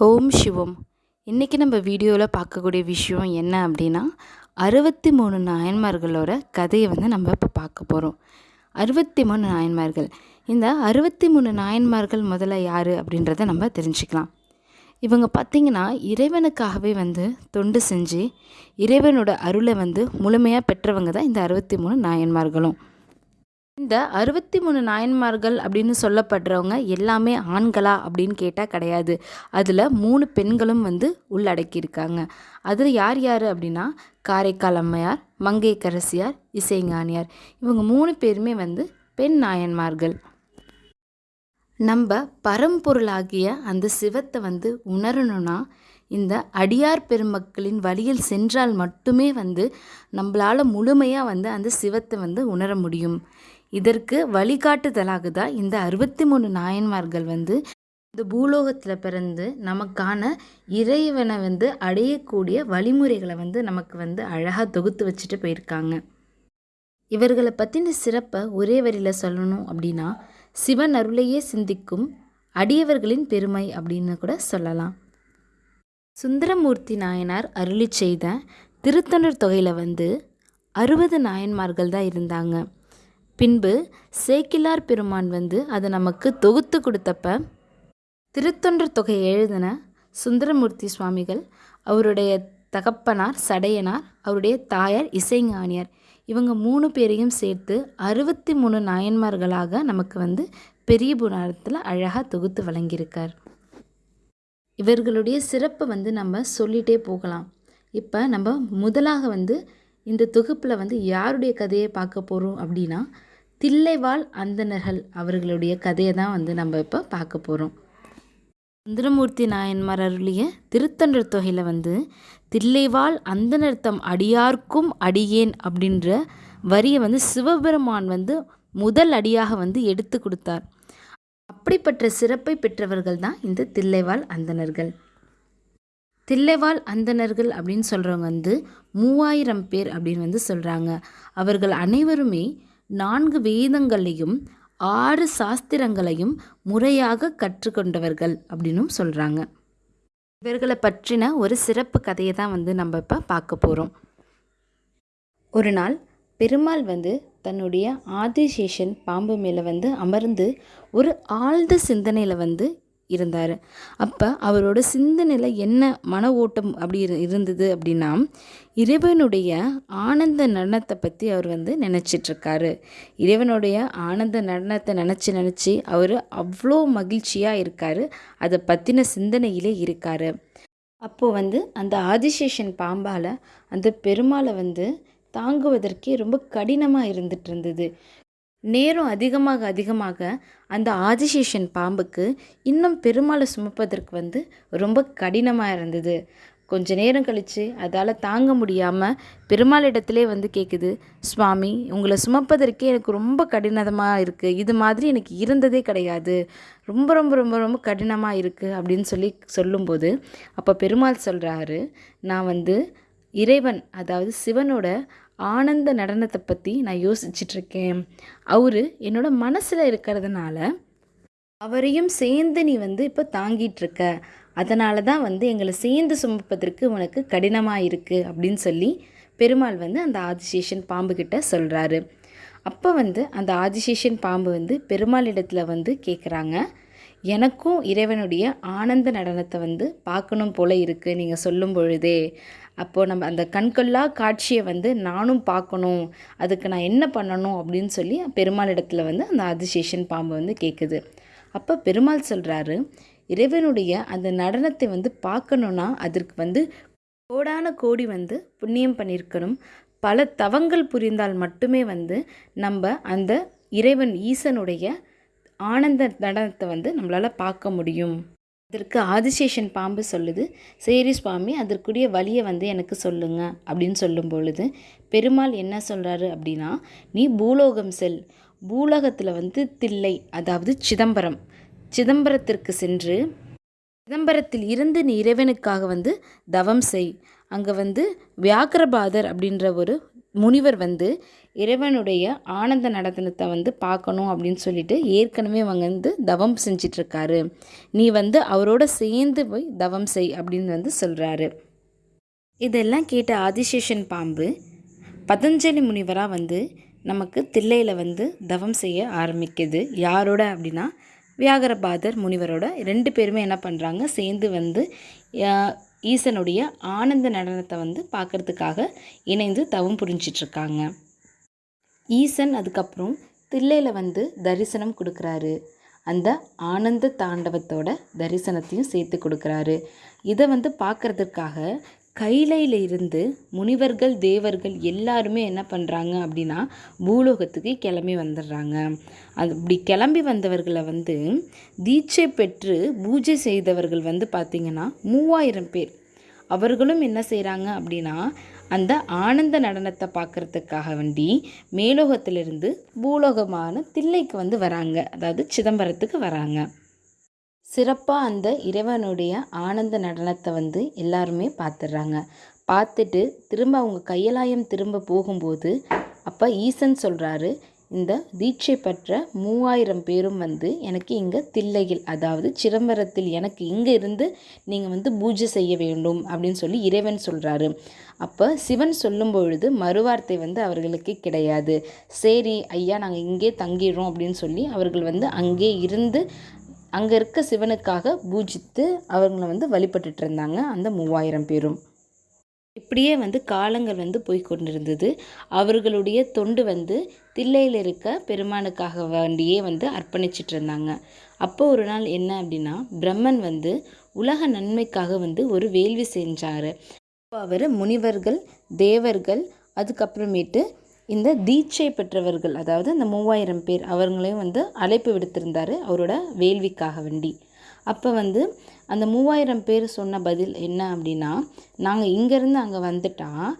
ஓம் சிவம். இன்றைக்கி நம்ம வீடியோவில் பார்க்கக்கூடிய விஷயம் என்ன அப்படின்னா அறுபத்தி மூணு நாயன்மார்களோட கதையை வந்து நம்ம இப்போ பார்க்க போகிறோம் அறுபத்தி மூணு நாயன்மார்கள் இந்த அறுபத்தி மூணு நாயன்மார்கள் முதல்ல யார் அப்படின்றத நம்ம தெரிஞ்சுக்கலாம். இவங்க பார்த்திங்கன்னா இறைவனுக்காகவே வந்து தொண்டு செஞ்சு இறைவனோட அருளை வந்து முழுமையாக பெற்றவங்க தான் இந்த அறுபத்தி மூணு நாயன்மார்களும். இந்த அறுபத்தி மூணு நாயன்மார்கள் அப்படின்னு சொல்லப்படுறவங்க எல்லாமே ஆண்களா அப்படின்னு கேட்டால் கிடையாது. அதில் மூணு பெண்களும் வந்து உள்ளடக்கியிருக்காங்க. அதில் யார் யார் அப்படின்னா காரைக்கால் அம்மையார் மங்கைக்கரசியார் இசைஞானியார். இவங்க மூணு பேருமே வந்து பெண் நாயன்மார்கள். நம்ம பரம்பொருளாகிய அந்த சிவத்தை வந்து உணரணும்னா இந்த அடியார் பெருமக்களின் வழியில் சென்றால் மட்டுமே வந்து நம்மளால் முழுமையாக வந்து அந்த சிவத்தை வந்து உணர முடியும். இதற்கு வழிகாட்டுதலாக தான் இந்த அறுபத்தி மூணு நாயன்மார்கள் வந்து இந்த பூலோகத்தில் பிறந்து நமக்கான இறைவனை வந்து அடையக்கூடிய வழிமுறைகளை வந்து நமக்கு வந்து அழகாக தொகுத்து வச்சுட்டு போயிருக்காங்க. இவர்களை பற்றின சிறப்பை ஒரே வரியில் சொல்லணும் அப்படின்னா சிவன் அருளையே சிந்திக்கும் அடியவர்களின் பெருமை அப்படின்னு கூட சொல்லலாம். சுந்தரமூர்த்தி நாயனார் அருளி செய்த திருத்தொண்டர் தொகையில் வந்து அறுபது நாயன்மார்கள் தான் இருந்தாங்க. பின்பு சேக்கிலார் பெருமான் வந்து அதை நமக்கு தொகுத்து கொடுத்தப்ப திருத்தொண்டர் தொகை எழுதின சுந்தரமூர்த்தி சுவாமிகள் அவருடைய தகப்பனார் சடையனார் அவருடைய தாயார் இசைஞானியார் இவங்க மூணு பேரையும் சேர்த்து அறுபத்தி மூணு நாயன்மார்களாக நமக்கு வந்து பெரிய புராணத்தில் அழகாக தொகுத்து வழங்கியிருக்கார். இவர்களுடைய சிறப்பை வந்து நம்ம சொல்லிகிட்டே போகலாம். இப்போ நம்ம முதலாக வந்து இந்த தொகுப்பில் வந்து யாருடைய கதையை பார்க்க போகிறோம் அப்படின்னா தில்லைவாழ் அந்தணர்கள் அவர்களுடைய கதையை தான் வந்து நம்ம இப்போ பார்க்க போகிறோம் சுந்தரமூர்த்தி நாயன்மார் அருளிய திருத்தொண்டர் தொகையில் வந்து தில்லைவாழ் அந்தனர்த்தம் அடியார்க்கும் அடியேன் அப்படின்ற வரியை வந்து சிவபெருமான் வந்து முதல் அடியாக வந்து எடுத்து கொடுத்தார். அப்படிப்பட்ட சிறப்பை பெற்றவர்கள் தான் இந்த தில்லைவாழ் அந்தணர்கள். தில்லைவாழ் அந்தனர்கள் அப்படின்னு சொல்கிறவங்க வந்து மூவாயிரம் பேர் அப்படின்னு வந்து சொல்கிறாங்க அவர்கள் அனைவருமே நான்கு வேதங்களையும் ஆறு சாஸ்திரங்களையும் முறையாக கற்றுக்கொண்டவர்கள் அப்படின்னும் சொல்கிறாங்க இவர்களை பற்றின ஒரு சிறப்பு கதையை தான் வந்து நம்ம இப்போ பார்க்க போகிறோம் ஒரு நாள் பெருமாள் வந்து தன்னுடைய ஆதிசேஷன் பாம்பு மேலே வந்து அமர்ந்து ஒரு ஆழ்ந்த சிந்தனையில் வந்து இருந்தார். அப்போ அவரோட சிந்தனையில் என்ன? மன ஓட்டம் அப்படி இருந்தது அப்படின்னா இறைவனுடைய ஆனந்த நடனத்தை பற்றி அவர் வந்து நினச்சிட்ருக்காரு. இறைவனுடைய ஆனந்த நடனத்தை நினச்சி நினச்சி அவர் அவ்வளோ மகிழ்ச்சியாக இருக்கார். அதை பற்றின சிந்தனையிலே இருக்கார். அப்போது வந்து அந்த ஆதிசேஷன் பாம்பால் அந்த பெருமாளை வந்து தாங்குவதற்கே ரொம்ப கடினமாக இருந்துட்டு இருந்தது நேரம் அதிகமாக அதிகமாக அந்த ஆதிசேஷன் பாம்புக்கு இன்னும் பெருமாளை சுமப்பதற்கு வந்து ரொம்ப கடினமாக இருந்தது. கொஞ்ச நேரம் கழித்து அதால் தாங்க முடியாமல் பெருமாளிடத்திலே வந்து கேட்குது சுவாமி உங்களை சுமப்பதற்கே எனக்கு ரொம்ப கடினமாக இருக்குது இது மாதிரி எனக்கு இருந்ததே கிடையாது. ரொம்ப ரொம்ப ரொம்ப ரொம்ப கடினமாக இருக்குது அப்படின்னு சொல்லி சொல்லும்போது அப்போ பெருமாள் சொல்கிறாரு நான் வந்து இறைவன் அதாவது சிவனோட ஆனந்த நடனத்தை பற்றி நான் யோசிச்சிட்ருக்கேன். அவர் என்னோட மனசில் இருக்கிறதுனால அவரையும் சேர்ந்து நீ வந்து இப்போ தாங்கிட்டுருக்க அதனால தான் வந்து எங்களை சேர்ந்து சுமப்பதற்கு உனக்கு கடினமாக இருக்குது அப்படின்னு சொல்லி பெருமாள் வந்து அந்த ஆதிசேஷன் பாம்பு கிட்ட சொல்கிறாரு அப்போ வந்து அந்த ஆதிசேஷன் பாம்பு வந்து பெருமாள் இடத்துல வந்து கேட்குறாங்க எனக்கும் இறைவனுடைய ஆனந்த நடனத்தை வந்து பார்க்கணும் போல இருக்குது நீங்கள் சொல்லும் பொழுதே. அப்போது நம்ம அந்த கண்கொள்ளா காட்சியை வந்து நானும் பார்க்கணும் அதுக்கு நான் என்ன பண்ணணும் அப்படின்னு சொல்லி பெருமாள் இடத்துல வந்து அந்த ஆதிசேஷன் பாம்பு வந்து கேட்குது அப்போ பெருமாள் சொல்கிறாரு இறைவனுடைய அந்த நடனத்தை வந்து பார்க்கணுன்னா அதற்கு வந்து கோடான கோடி வந்து புண்ணியம் பண்ணியிருக்கணும். பல தவங்கள் புரிந்தால் மட்டுமே வந்து நம்ம அந்த இறைவன் ஈசனுடைய ஆனந்த நடனத்தை வந்து நம்மளால் பார்க்க முடியும். இதற்கு ஆதிசேஷன் பாம்பு சொல்லுது சரி சுவாமி அதற்குரிய வழியை வந்து எனக்கு சொல்லுங்க அப்படின்னு சொல்லும் பொழுது பெருமாள் என்ன சொல்கிறாரு அப்படின்னா நீ பூலோகம் செல். பூலோகத்தில் வந்து தில்லை அதாவது சிதம்பரம். சிதம்பரத்திற்கு சென்று சிதம்பரத்தில் இருந்து நீ இறைவனுக்காக வந்து தவம் செய். அங்கே வந்து வியாக்கிரபாதர் அப்படின்ற ஒரு முனிவர் வந்து இறைவனுடைய ஆனந்த நடனத்தை வந்து பார்க்கணும் அப்படின்னு சொல்லிட்டு ஏற்கனவே அவங்க வந்து தவம் செஞ்சிட்ருக்காரு. நீ வந்து அவரோட சேர்ந்து போய் தவம் செய் அப்படின்னு வந்து சொல்கிறாரு இதெல்லாம் கேட்ட ஆதிசேஷன் பாம்பு பதஞ்சலி முனிவராக வந்து நமக்கு தில்லையில் வந்து தவம் செய்ய ஆரம்பிக்குது. யாரோட அப்படின்னா வியாகரபாதர் முனிவரோட ரெண்டு பேருமே என்ன பண்ணுறாங்க சேர்ந்து வந்து ஈசனுடைய ஆனந்த நடனத்தை வந்து பார்க்குறதுக்காக இணைந்து தவம் புரிஞ்சிட்ருக்காங்க. ஈசன் அதுக்கப்புறம் தில்லையில் வந்து தரிசனம் கொடுக்குறாரு. அந்த ஆனந்த தாண்டவத்தோட தரிசனத்தையும் சேர்த்து கொடுக்குறாரு. இதை வந்து பார்க்குறதுக்காக கைலையில் இருந்து முனிவர்கள் தேவர்கள் எல்லாருமே என்ன பண்ணுறாங்க அப்படின்னா பூலோகத்துக்கு கிளம்பி வந்துடுறாங்க. அது இப்படி கிளம்பி வந்தவர்களை வந்து தீட்சை பெற்று பூஜை செய்தவர்கள் வந்து பார்த்திங்கன்னா மூவாயிரம் பேர். அவர்களும் என்ன செய்கிறாங்க அப்படின்னா அந்த ஆனந்த நடனத்தை பார்க்குறதுக்காக வேண்டி மேலோகத்திலிருந்து பூலோகமான தில்லைக்கு வந்து வராங்க. அதாவது சிதம்பரத்துக்கு வராங்க. சிறப்பாக அந்த இறைவனுடைய ஆனந்த நடனத்தை வந்து எல்லாருமே பார்த்துடுறாங்க. பார்த்துட்டு திரும்ப அவங்க கையலாயம் திரும்ப போகும்போது அப்போ ஈசன் சொல்கிறாரு இந்த தீட்சை பெற்ற மூவாயிரம் பேரும் வந்து எனக்கு இங்கே தில்லையில் அதாவது சிதம்பரத்தில் எனக்கு இங்கே இருந்து நீங்கள் வந்து பூஜை செய்ய வேண்டும் அப்படின்னு சொல்லி இறைவன் சொல்கிறாரு அப்போ சிவன் சொல்லும் பொழுது மறுவார்த்தை வந்து அவர்களுக்கு கிடையாது. சரி ஐயா நாங்கள் இங்கே தங்கிடுறோம் அப்படின்னு சொல்லி அவர்கள் வந்து அங்கே இருந்து அங்கே இருக்க சிவனுக்காக பூஜித்து அவங்கள வந்து வழிபட்டுட்டு இருந்தாங்க அந்த மூவாயிரம் பேரும். இப்படியே வந்து காலங்கள் வந்து போய் கொண்டிருந்தது. அவர்களுடைய தொண்டு வந்து தில்லையில் இருக்க பெருமானுக்காக வேண்டியே வந்து அர்ப்பணிச்சிட்டு இருந்தாங்க. அப்போ ஒரு நாள் என்ன அப்படின்னா பிரம்மன் வந்து உலக நன்மைக்காக வந்து ஒரு வேள்வி செஞ்சார். அப்போ அவர் முனிவர்கள் தேவர்கள் அதுக்கப்புறமேட்டு இந்த தீட்சை பெற்றவர்கள் அதாவது இந்த மூவாயிரம் பேர் அவங்களையும் வந்து அழைப்பு விடுத்திருந்தார் அவரோட வேள்விக்காக வேண்டி. அப்போ வந்து அந்த மூவாயிரம் பேர் சொன்ன பதில் என்ன அப்படின்னா நாங்கள் இங்கேருந்து அங்கே வந்துட்டால்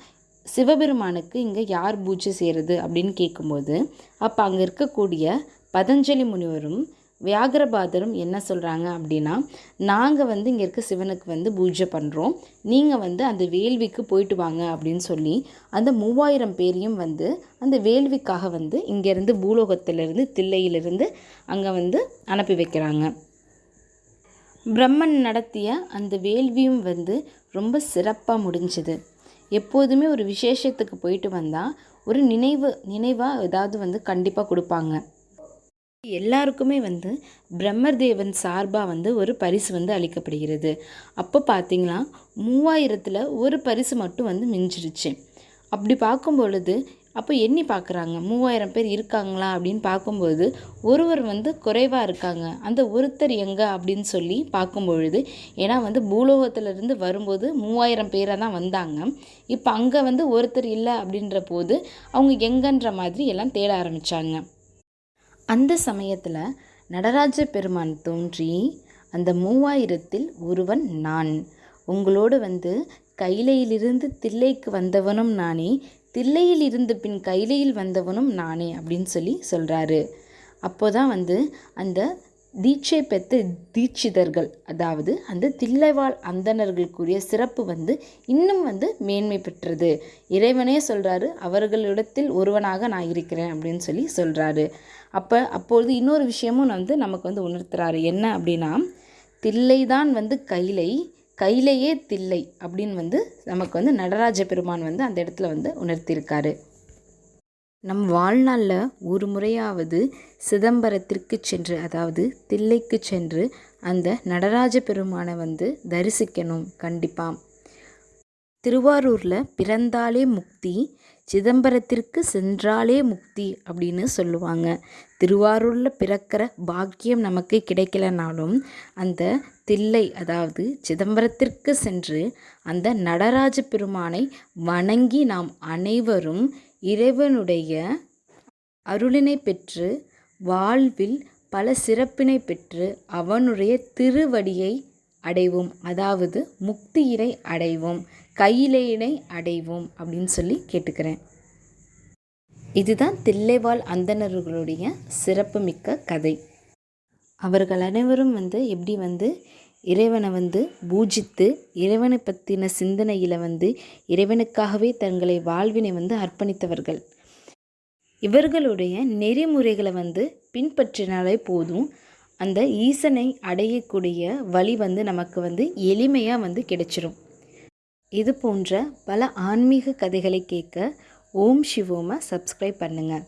சிவபெருமானுக்கு இங்கே யார் பூஜை செய்கிறது அப்படின்னு கேட்கும்போது அப்போ அங்கே இருக்கக்கூடிய பதஞ்சலி முனிவரும் வியாகரபாதரும் என்ன சொல்கிறாங்க அப்படின்னா நாங்கள் வந்து இங்கே இருக்க சிவனுக்கு வந்து பூஜை பண்ணுறோம் நீங்கள் வந்து அந்த வேள்விக்கு போயிட்டு வாங்க அப்படின்னு சொல்லி அந்த மூவாயிரம் பேரையும் வந்து அந்த வேள்விக்காக வந்து இங்கேருந்து பூலோகத்திலிருந்து தில்லையிலிருந்து அங்கே வந்து அனுப்பி வைக்கிறாங்க. பிரம்மன் நடத்திய அந்த வேள்வியும் வந்து ரொம்ப சிறப்பாக முடிஞ்சுது. எப்போதுமே ஒரு விசேஷத்துக்கு போயிட்டு வந்தால் ஒரு நினைவு நினைவாக ஏதாவது வந்து கண்டிப்பாக கொடுப்பாங்க. எல்லாருக்குமே வந்து பிரம்மர் தேவன் சார்பாக வந்து ஒரு பரிசு வந்து அளிக்கப்படுகிறது. அப்போ பார்த்தீங்கன்னா மூவாயிரத்தில் ஒரு பரிசு மட்டும் வந்து மிஞ்சிருச்சு. அப்படி பார்க்கும் பொழுது அப்போ எண்ணி பார்க்குறாங்க மூவாயிரம் பேர் இருக்காங்களா அப்படின்னு பார்க்கும்போது ஒருவர் வந்து குறைவாக இருக்காங்க. அந்த ஒருத்தர் எங்கே அப்படின்னு சொல்லி பார்க்கும் பொழுது ஏன்னா வந்து பூலோகத்திலிருந்து வரும்போது மூவாயிரம் பேராக தான் வந்தாங்க. இப்போ அங்கே வந்து ஒருத்தர் இல்லை அப்படின்ற போது அவங்க எங்கன்ற மாதிரி எல்லாம் தேட ஆரம்பித்தாங்க அந்த சமயத்தில் நடராஜ பெருமான் தோன்றி அந்த மூவாயிரத்தில் ஒருவன் நான். உங்களோடு வந்து கைலையிலிருந்து தில்லைக்கு வந்தவனும் நானே. தில்லையில் இருந்து பின் கைலையில் வந்தவனும் நானே அப்படின்னு சொல்லி சொல்கிறாரு அப்போ தான் வந்து அந்த தீட்சை பெற்ற தீட்சிதர்கள் அதாவது அந்த தில்லைவாழ் அந்தணர்களுக்குரிய சிறப்பு வந்து இன்னும் வந்து மேன்மை பெற்றது. இறைவனே சொல்கிறாரு அவர்களிடத்தில் ஒருவனாக நான் இருக்கிறேன் அப்படின்னு சொல்லி சொல்கிறாரு அப்போ அப்பொழுது இன்னொரு விஷயமும் வந்து நமக்கு வந்து உணர்த்துறாரு. என்ன அப்படின்னா தில்லை தான் வந்து கைலை கையிலேயே தில்லை அப்படின்னு வந்து நமக்கு வந்து நடராஜ பெருமான் வந்து அந்த இடத்துல வந்து உணர்த்தியிருக்காரு. நம் வாழ்நாளில் ஒரு முறையாவது சிதம்பரத்திற்கு சென்று அதாவது தில்லைக்கு சென்று அந்த நடராஜ பெருமானை வந்து தரிசிக்கணும் கண்டிப்பாக திருவாரூரில் பிறந்தாலே முக்தி சிதம்பரத்திற்கு சென்றாலே முக்தி அப்படின்னு சொல்லுவாங்க. திருவாரூரில் பிறக்கிற பாக்கியம் நமக்கு கிடைக்கலனாலும் அந்த தில்லை அதாவது சிதம்பரத்திற்கு சென்று அந்த நடராஜ பெருமானை வணங்கி நாம் அனைவரும் இறைவனுடைய அருளினை பெற்று வாழ்வில் பல சிறப்பினை பெற்று அவனுடைய திருவடியை அடைவோம். அதாவது முக்தியினை அடைவோம். கையிலேயினை அடைவோம் அப்படின்னு சொல்லி கேட்டுக்கிறேன். இதுதான் தில்லைவாழ் அந்தணர்களுடைய சிறப்புமிக்க கதை. அவர்கள் அனைவரும் வந்து எப்படி வந்து இறைவனை வந்து பூஜித்து இறைவனை பற்றின சிந்தனையில் வந்து இறைவனுக்காகவே தங்களை வாழ்வினை வந்து அர்ப்பணித்தவர்கள். இவர்களுடைய நெறிமுறைகளை வந்து பின்பற்றினாலே போதும் அந்த ஈசனை அடையக்கூடிய வழி வந்து நமக்கு வந்து எளிமையாக வந்து கிடைச்சிரும். இது போன்ற பல ஆன்மீக கதைகளை கேட்க ஓம் சிவோமை சப்ஸ்கிரைப் பண்ணுங்கள்